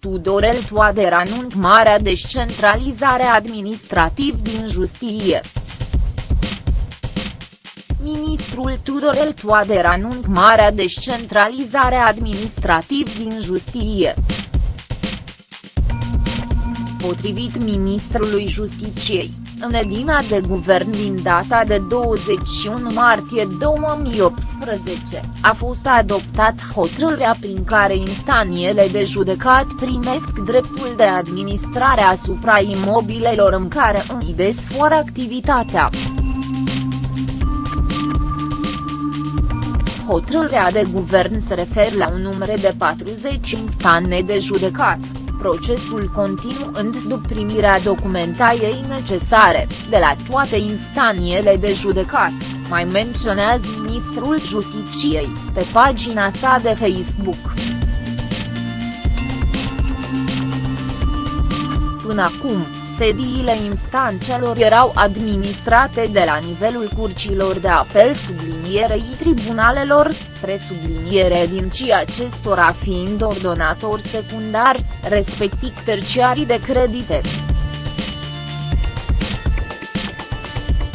Tudorel Toader anunț marea descentralizare administrativ din justiție. Ministrul Tudorel Toader anunț marea descentralizare administrativ din justiție. Potrivit ministrului Justiciei, în edina de guvern din data de 21 martie 2018, a fost adoptat hotărârea prin care instaniele de judecat primesc dreptul de administrare asupra imobilelor în care îi desfăr activitatea. Hotărârea de guvern se referă la un număr de 40 instanțe de judecat procesul continuând după primirea documentației necesare, de la toate instaniele de judecat, mai menționează ministrul Justiciei, pe pagina sa de Facebook. Până acum, sediile instanțelor erau administrate de la nivelul curcilor de apel sublinierei tribunalelor, presubliniere din ci acestora fiind ordonator secundar, respectiv terciarii de credite.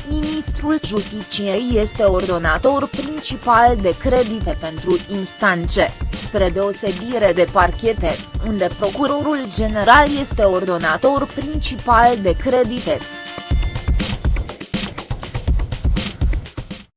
Ministrul Justiciei este ordonator principal de credite pentru instanțe, spre deosebire de parchete, unde procurorul general este ordonator principal de credite.